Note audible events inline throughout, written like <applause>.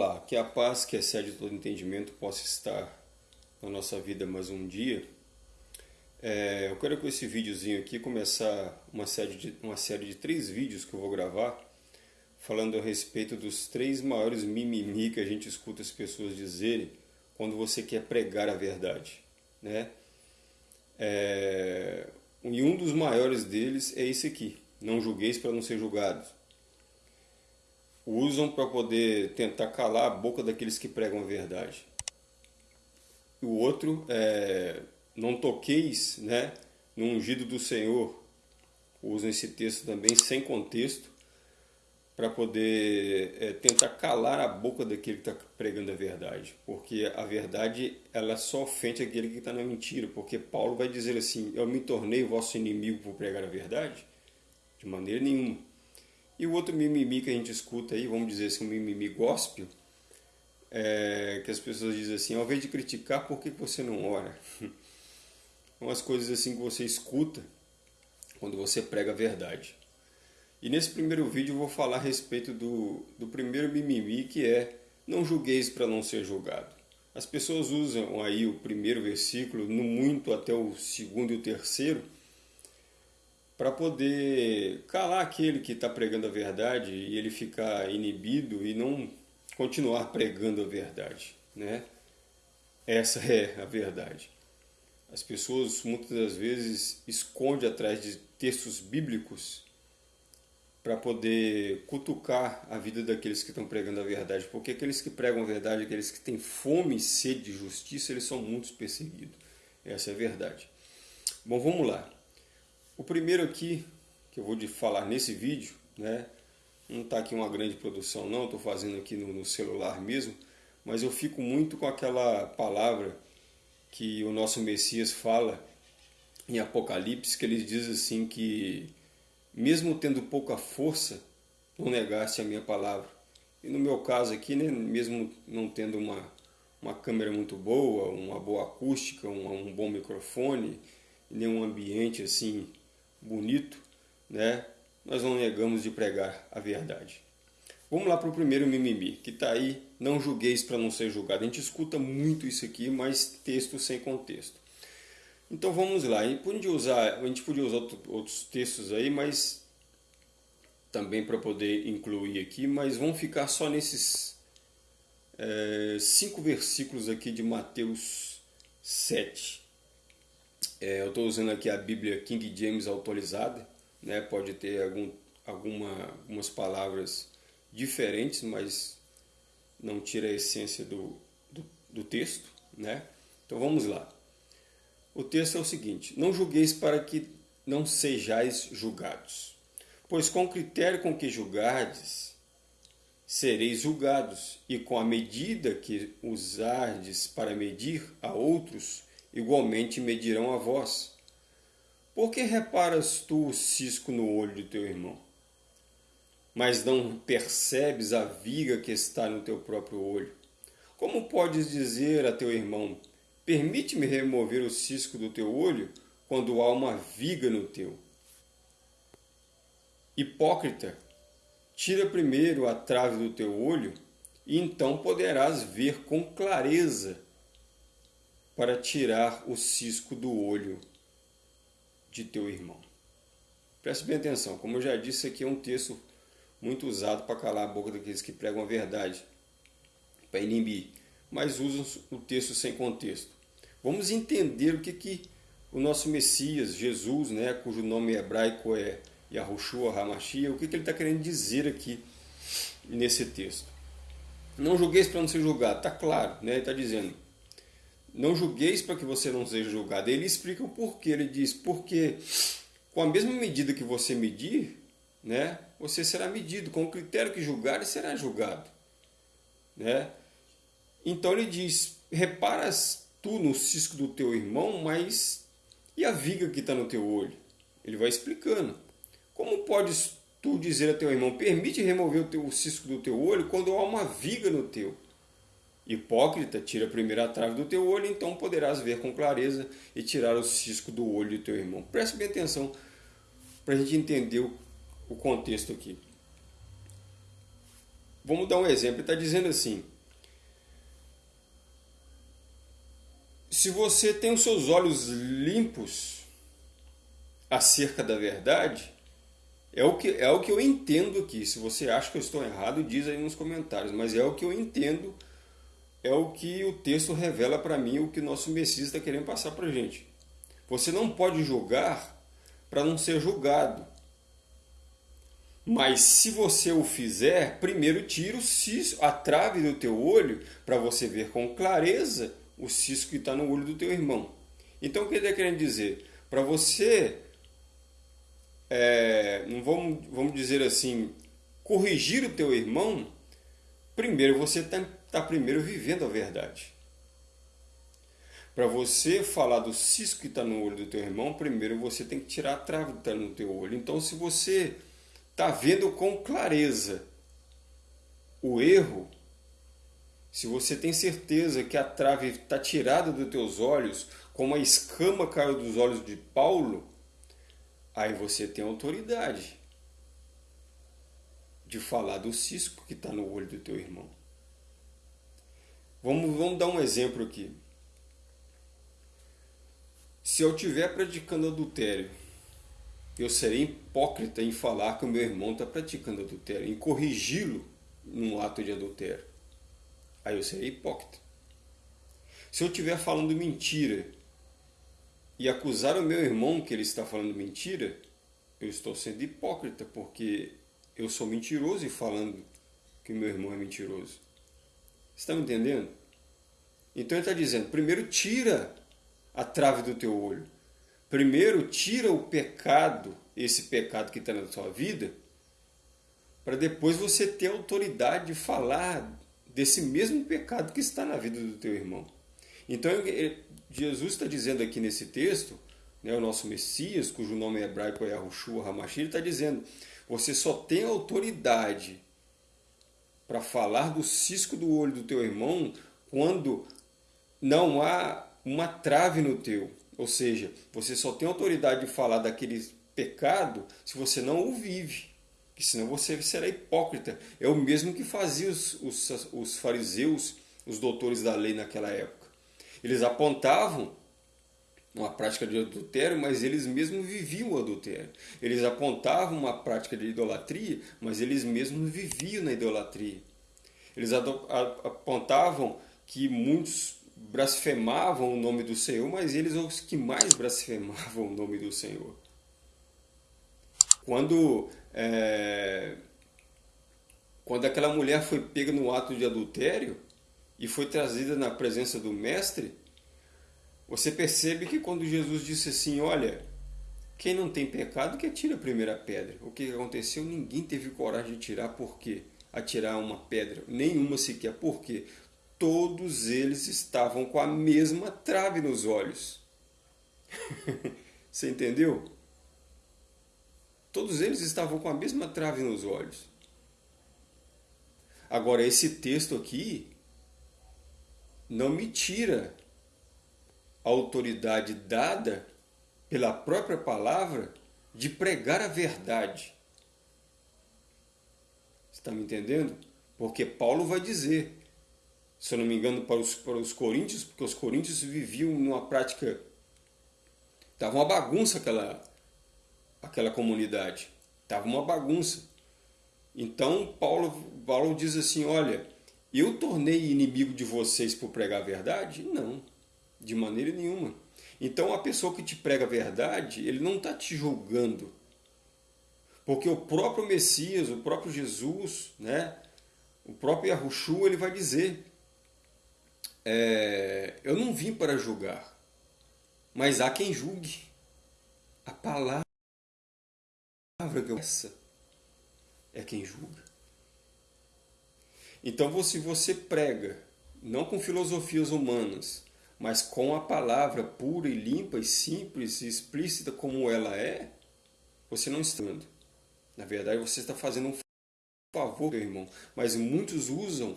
Olá, que a paz que excede todo entendimento possa estar na nossa vida mais um dia. É, eu quero com esse videozinho aqui começar uma série, de, uma série de três vídeos que eu vou gravar falando a respeito dos três maiores mimimi que a gente escuta as pessoas dizerem quando você quer pregar a verdade. Né? É, e um dos maiores deles é esse aqui, não julgueis para não ser julgados usam para poder tentar calar a boca daqueles que pregam a verdade. O outro é não toqueis né, no ungido do Senhor. Usam esse texto também sem contexto para poder é, tentar calar a boca daquele que está pregando a verdade. Porque a verdade ela só ofende aquele que está na mentira. Porque Paulo vai dizer assim, eu me tornei vosso inimigo por pregar a verdade? De maneira nenhuma. E o outro mimimi que a gente escuta aí, vamos dizer assim, um mimimi gospel, é que as pessoas dizem assim, ao invés de criticar, por que você não ora? <laughs> Umas coisas assim que você escuta quando você prega a verdade. E nesse primeiro vídeo eu vou falar a respeito do, do primeiro mimimi, que é não julgueis para não ser julgado. As pessoas usam aí o primeiro versículo, no muito até o segundo e o terceiro, para poder calar aquele que está pregando a verdade e ele ficar inibido e não continuar pregando a verdade, né? Essa é a verdade. As pessoas muitas das vezes escondem atrás de textos bíblicos para poder cutucar a vida daqueles que estão pregando a verdade, porque aqueles que pregam a verdade, aqueles que têm fome e sede de justiça, eles são muito perseguidos. Essa é a verdade. Bom, vamos lá. O primeiro aqui, que eu vou falar nesse vídeo, né, não está aqui uma grande produção não, estou fazendo aqui no, no celular mesmo, mas eu fico muito com aquela palavra que o nosso Messias fala em Apocalipse, que ele diz assim que mesmo tendo pouca força, não negasse a minha palavra. E no meu caso aqui, né, mesmo não tendo uma, uma câmera muito boa, uma boa acústica, um, um bom microfone, nenhum ambiente assim bonito, né? nós não negamos de pregar a verdade. Vamos lá para o primeiro mimimi, que está aí, não julgueis para não ser julgado. A gente escuta muito isso aqui, mas texto sem contexto. Então vamos lá, a gente podia usar, a gente podia usar outros textos aí, mas também para poder incluir aqui, mas vamos ficar só nesses é, cinco versículos aqui de Mateus 7. É, eu estou usando aqui a Bíblia King James atualizada, né? pode ter algum, alguma, algumas palavras diferentes, mas não tira a essência do, do, do texto. Né? Então vamos lá. O texto é o seguinte: Não julgueis para que não sejais julgados, pois com o critério com que julgardes, sereis julgados, e com a medida que usardes para medir a outros, igualmente medirão a vós. Por que reparas tu o cisco no olho do teu irmão? Mas não percebes a viga que está no teu próprio olho? Como podes dizer a teu irmão, permite-me remover o cisco do teu olho, quando há uma viga no teu? Hipócrita, tira primeiro a trave do teu olho, e então poderás ver com clareza para tirar o cisco do olho de teu irmão. Preste bem atenção, como eu já disse, aqui é um texto muito usado para calar a boca daqueles que pregam a verdade, para inibir, mas usam o texto sem contexto. Vamos entender o que, que o nosso Messias, Jesus, né, cujo nome hebraico é Yahushua Hamashia, o que, que ele está querendo dizer aqui nesse texto. Não julgueis para não ser julgado, está claro, né? ele está dizendo, não julgueis para que você não seja julgado. Ele explica o porquê. Ele diz, porque com a mesma medida que você medir, né, você será medido. Com o critério que julgar, será julgado. Né? Então ele diz, reparas tu no cisco do teu irmão, mas e a viga que está no teu olho? Ele vai explicando. Como podes tu dizer a teu irmão, permite remover o, teu, o cisco do teu olho quando há uma viga no teu? Hipócrita, tira a primeira trave do teu olho, então poderás ver com clareza e tirar o cisco do olho do teu irmão. Preste bem atenção para a gente entender o, o contexto aqui. vamos dar um exemplo. Está dizendo assim: se você tem os seus olhos limpos acerca da verdade, é o que é o que eu entendo aqui. Se você acha que eu estou errado, diz aí nos comentários. Mas é o que eu entendo, é o que o texto revela para mim, o que o nosso Messias está querendo passar para gente. Você não pode julgar para não ser julgado. Mas se você o fizer, primeiro tira o cisco, a trave do teu olho para você ver com clareza o cisco que está no olho do teu irmão. Então o que ele está querendo dizer? Para você, é, não vamos, vamos dizer assim, corrigir o teu irmão, primeiro você está tá primeiro vivendo a verdade. Para você falar do cisco que está no olho do teu irmão, primeiro você tem que tirar a trave que está no teu olho. Então, se você está vendo com clareza o erro, se você tem certeza que a trave está tirada dos teus olhos, como a escama caiu dos olhos de Paulo, aí você tem autoridade de falar do cisco que está no olho do teu irmão. Vamos, vamos dar um exemplo aqui. Se eu estiver praticando adultério, eu serei hipócrita em falar que o meu irmão está praticando adultério, em corrigi-lo num ato de adultério. Aí eu serei hipócrita. Se eu estiver falando mentira e acusar o meu irmão que ele está falando mentira, eu estou sendo hipócrita, porque eu sou mentiroso e falando que meu irmão é mentiroso. Está me entendendo? Então ele está dizendo, primeiro tira a trave do teu olho. Primeiro, tira o pecado, esse pecado que está na sua vida, para depois você ter autoridade de falar desse mesmo pecado que está na vida do teu irmão. Então, Jesus está dizendo aqui nesse texto, né, o nosso Messias, cujo nome é hebraico é Yahushua Hamashi, ele está dizendo, você só tem autoridade para falar do cisco do olho do teu irmão quando não há uma trave no teu. Ou seja, você só tem autoridade de falar daquele pecado se você não o vive. Que senão você será hipócrita. É o mesmo que fazia os, os, os fariseus, os doutores da lei naquela época. Eles apontavam uma prática de adultério, mas eles mesmos viviam o adultério. Eles apontavam uma prática de idolatria, mas eles mesmos viviam na idolatria. Eles apontavam que muitos blasfemavam o nome do Senhor, mas eles são os que mais blasfemavam o nome do Senhor. Quando, é, quando aquela mulher foi pega no ato de adultério e foi trazida na presença do Mestre, você percebe que quando Jesus disse assim, olha, quem não tem pecado que atire a primeira pedra. O que aconteceu? Ninguém teve coragem de tirar, por quê? Atirar uma pedra, nenhuma sequer. Por quê? todos eles estavam com a mesma trave nos olhos. <laughs> Você entendeu? Todos eles estavam com a mesma trave nos olhos. Agora, esse texto aqui não me tira autoridade dada pela própria palavra de pregar a verdade. Está me entendendo? Porque Paulo vai dizer se eu não me engano, para os, para os coríntios, porque os coríntios viviam numa prática. Estava uma bagunça aquela, aquela comunidade. Estava uma bagunça. Então, Paulo, Paulo diz assim: Olha, eu tornei inimigo de vocês por pregar a verdade? Não, de maneira nenhuma. Então, a pessoa que te prega a verdade, ele não está te julgando. Porque o próprio Messias, o próprio Jesus, né, o próprio Yahushua, ele vai dizer é, eu não vim para julgar, mas há quem julgue. A palavra que eu essa é quem julga. Então, se você prega, não com filosofias humanas, mas com a palavra pura e limpa e simples e explícita como ela é, você não está dando. Na verdade, você está fazendo um favor, meu irmão. Mas muitos usam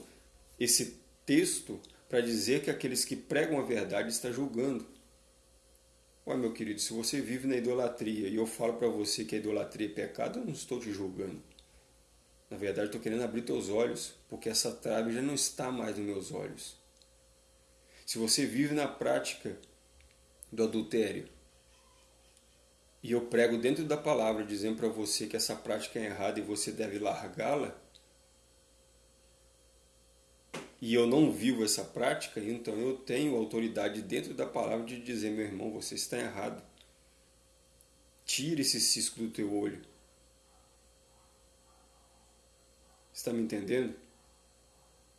esse texto para dizer que aqueles que pregam a verdade está julgando. Ué, meu querido, se você vive na idolatria e eu falo para você que a idolatria é pecado, eu não estou te julgando. Na verdade, estou querendo abrir teus olhos, porque essa trave já não está mais nos meus olhos. Se você vive na prática do adultério, e eu prego dentro da palavra dizendo para você que essa prática é errada e você deve largá-la, e eu não vivo essa prática, então eu tenho autoridade dentro da palavra de dizer, meu irmão, você está errado. Tire esse cisco do teu olho. Está me entendendo?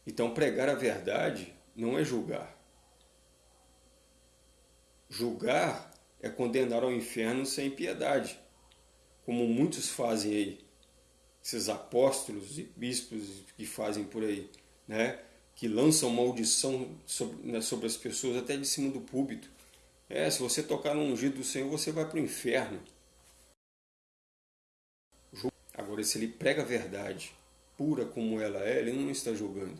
Então pregar a verdade não é julgar. Julgar é condenar ao inferno sem piedade, como muitos fazem aí, esses apóstolos e bispos que fazem por aí, né? que lançam maldição sobre, né, sobre as pessoas até de cima do púlpito. É, se você tocar no ungido do Senhor, você vai para o inferno. Agora, se ele prega a verdade, pura como ela é, ele não está julgando.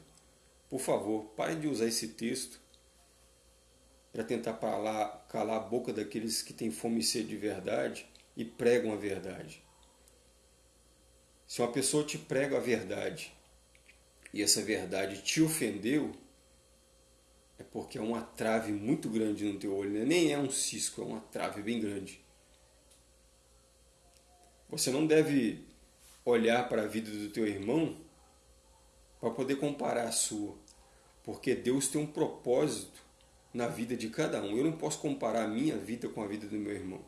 Por favor, pare de usar esse texto para tentar calar, calar a boca daqueles que têm fome e sede de verdade e pregam a verdade. Se uma pessoa te prega a verdade e essa verdade te ofendeu, é porque é uma trave muito grande no teu olho, né? nem é um cisco, é uma trave bem grande. Você não deve olhar para a vida do teu irmão para poder comparar a sua, porque Deus tem um propósito na vida de cada um. Eu não posso comparar a minha vida com a vida do meu irmão.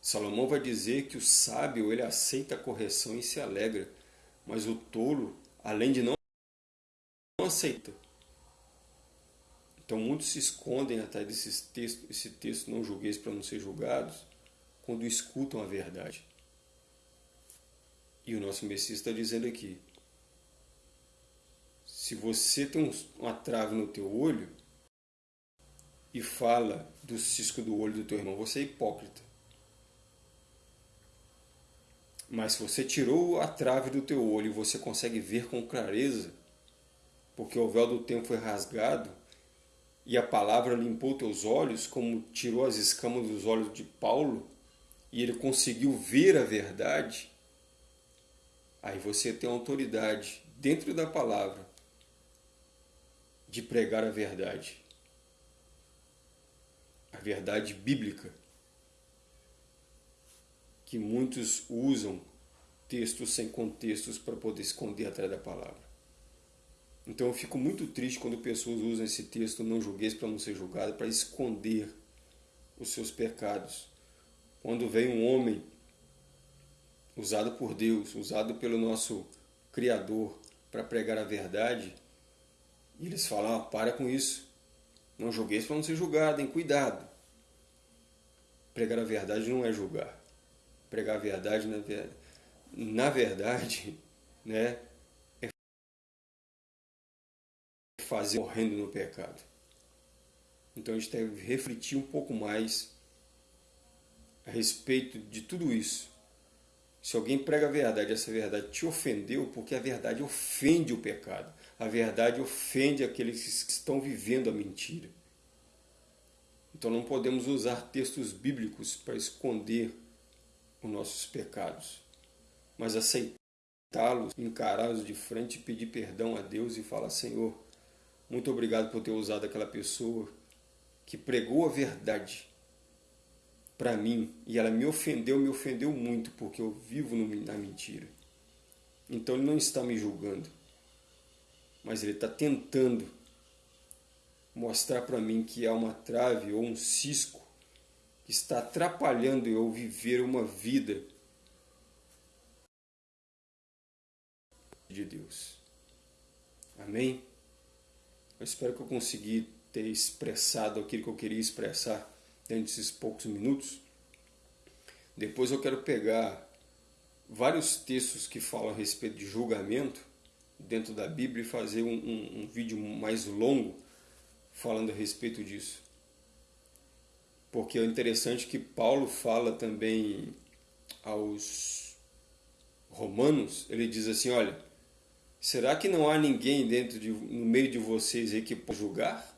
Salomão vai dizer que o sábio ele aceita a correção e se alegra, mas o tolo, além de não aceita. Então muitos se escondem atrás desses textos, esse texto não julgueis para não ser julgados, quando escutam a verdade. E o nosso Messias está dizendo aqui, se você tem uma trave no teu olho e fala do cisco do olho do teu irmão, você é hipócrita. Mas se você tirou a trave do teu olho e você consegue ver com clareza, porque o véu do tempo foi rasgado e a palavra limpou teus olhos, como tirou as escamas dos olhos de Paulo, e ele conseguiu ver a verdade, aí você tem autoridade dentro da palavra de pregar a verdade. A verdade bíblica. Que muitos usam textos sem contextos para poder esconder atrás da palavra. Então eu fico muito triste quando pessoas usam esse texto não julgueis para não ser julgado para esconder os seus pecados. Quando vem um homem usado por Deus, usado pelo nosso Criador para pregar a verdade, e eles falam, ah, para com isso. Não julgueis para não ser julgado, hein? Cuidado. Pregar a verdade não é julgar. Pregar a verdade, na, na verdade, <laughs> né, é fazer morrendo no pecado. Então a gente deve refletir um pouco mais a respeito de tudo isso. Se alguém prega a verdade, essa verdade te ofendeu, porque a verdade ofende o pecado. A verdade ofende aqueles que estão vivendo a mentira. Então não podemos usar textos bíblicos para esconder os nossos pecados, mas aceitá-los, encará-los de frente, pedir perdão a Deus e falar: Senhor, muito obrigado por ter usado aquela pessoa que pregou a verdade para mim e ela me ofendeu, me ofendeu muito porque eu vivo na mentira. Então ele não está me julgando mas ele está tentando mostrar para mim que há uma trave ou um cisco que está atrapalhando eu viver uma vida de Deus. Amém? Eu espero que eu consegui ter expressado aquilo que eu queria expressar dentro desses poucos minutos. Depois eu quero pegar vários textos que falam a respeito de julgamento dentro da Bíblia e fazer um, um, um vídeo mais longo falando a respeito disso. Porque é interessante que Paulo fala também aos romanos, ele diz assim, olha, será que não há ninguém dentro de, no meio de vocês aí que pode julgar?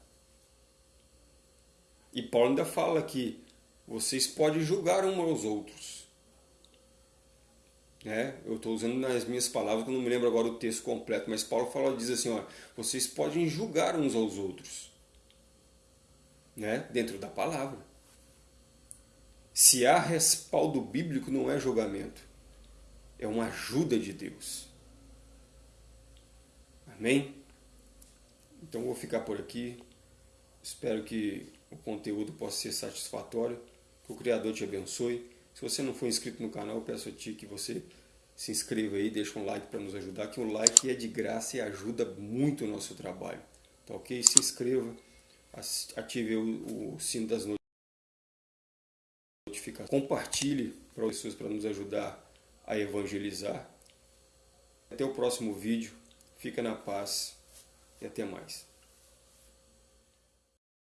E Paulo ainda fala que vocês podem julgar uns aos outros. Né? eu estou usando nas minhas palavras, que eu não me lembro agora o texto completo, mas Paulo fala, diz assim, ó, vocês podem julgar uns aos outros, né? dentro da palavra. Se há respaldo bíblico, não é julgamento, é uma ajuda de Deus. Amém? Então vou ficar por aqui. Espero que o conteúdo possa ser satisfatório. Que o Criador te abençoe. Se você não for inscrito no canal, eu peço a ti que você se inscreva aí, deixa um like para nos ajudar, que o like é de graça e ajuda muito o nosso trabalho. Tá ok? Se inscreva, ative o, sino das notificações, compartilhe para pessoas para nos ajudar a evangelizar. Até o próximo vídeo. Fica na paz e até mais.